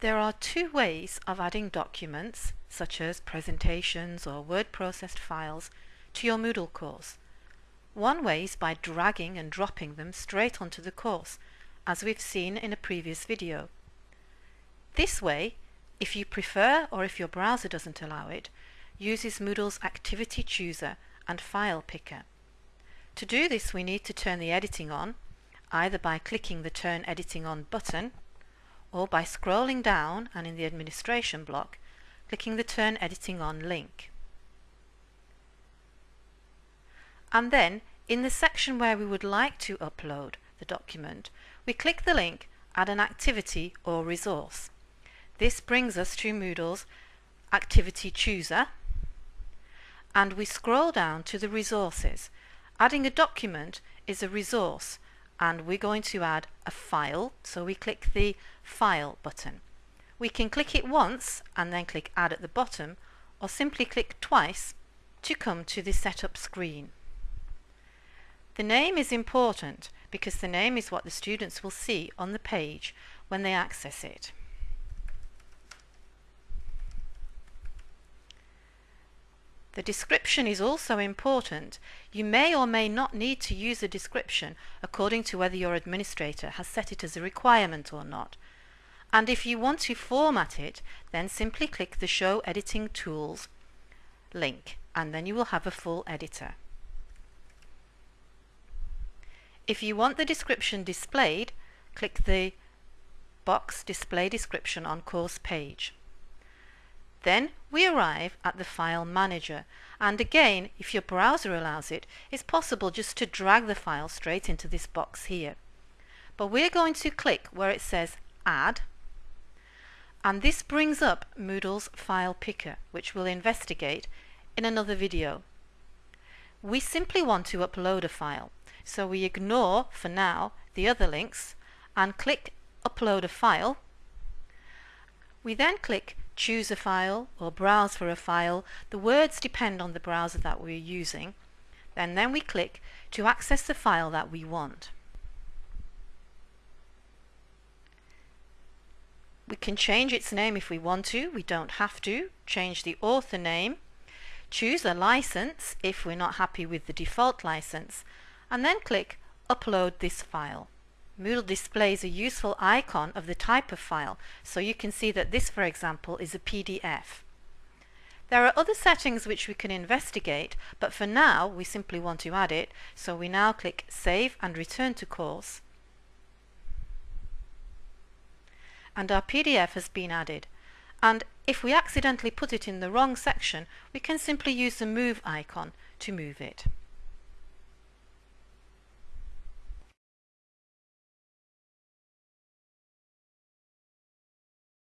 There are two ways of adding documents, such as presentations or word processed files, to your Moodle course. One way is by dragging and dropping them straight onto the course, as we've seen in a previous video. This way, if you prefer or if your browser doesn't allow it, uses Moodle's Activity Chooser and File Picker. To do this we need to turn the editing on, either by clicking the Turn Editing On button or by scrolling down and in the administration block clicking the Turn Editing On link. And then in the section where we would like to upload the document we click the link Add an activity or resource. This brings us to Moodle's Activity Chooser and we scroll down to the resources. Adding a document is a resource and we're going to add a file. So we click the file button. We can click it once and then click add at the bottom or simply click twice to come to the setup screen. The name is important because the name is what the students will see on the page when they access it The description is also important. You may or may not need to use a description according to whether your administrator has set it as a requirement or not. And if you want to format it, then simply click the Show Editing Tools link and then you will have a full editor. If you want the description displayed, click the box Display Description on course page. Then we arrive at the File Manager and again if your browser allows it, it's possible just to drag the file straight into this box here. But we're going to click where it says Add and this brings up Moodle's File Picker which we'll investigate in another video. We simply want to upload a file so we ignore for now the other links and click Upload a File. We then click choose a file or browse for a file. The words depend on the browser that we're using. And then we click to access the file that we want. We can change its name if we want to, we don't have to. Change the author name, choose a license if we're not happy with the default license, and then click Upload this file. Moodle displays a useful icon of the type of file, so you can see that this, for example, is a PDF. There are other settings which we can investigate, but for now we simply want to add it, so we now click Save and Return to Course. And our PDF has been added. And if we accidentally put it in the wrong section, we can simply use the Move icon to move it.